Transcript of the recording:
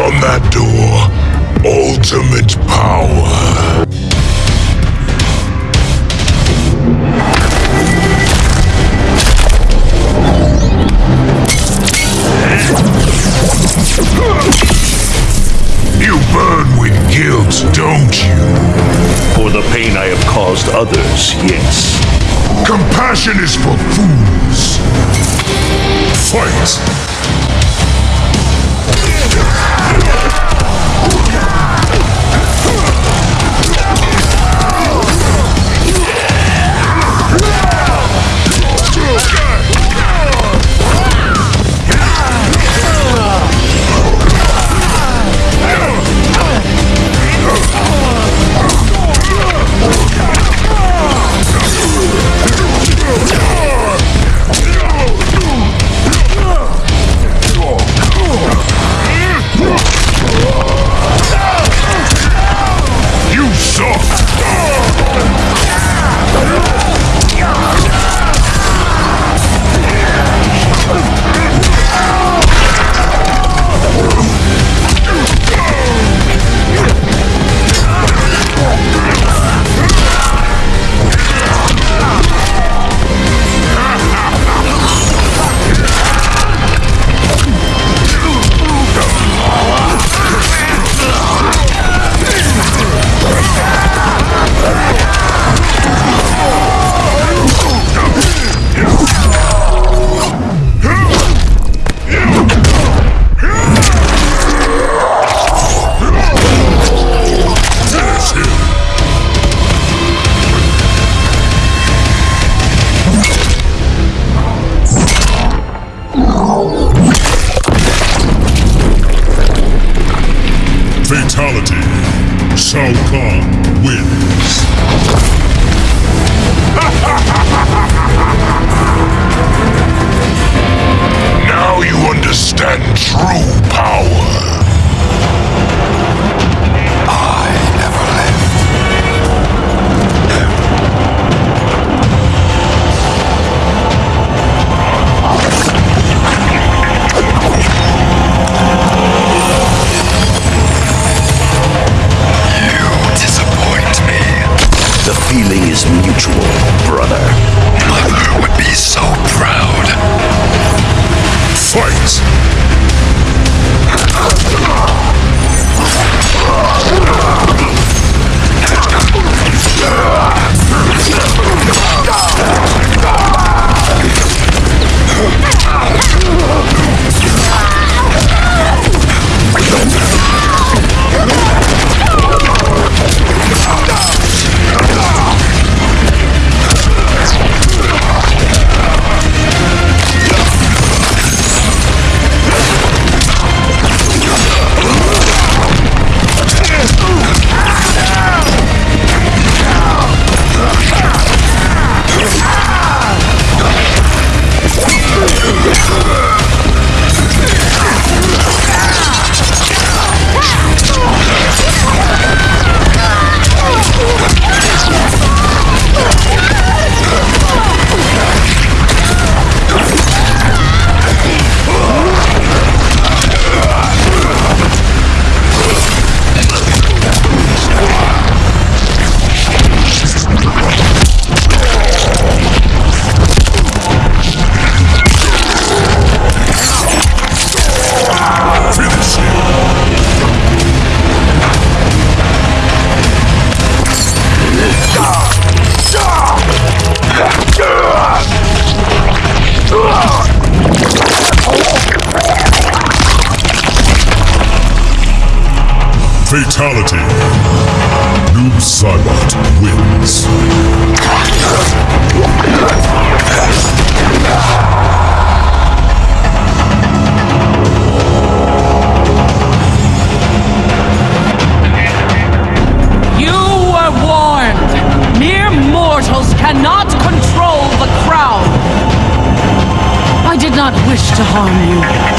on that door, ultimate power. You burn with guilt, don't you? For the pain I have caused others, yes. Compassion is for fools. Fight! Fatality. Shao Kahn wins. now you understand The feeling is mutual, brother. Mother would be so proud. Fatality. Noob Saibot wins. You were warned. Mere mortals cannot control the crowd. I did not wish to harm you.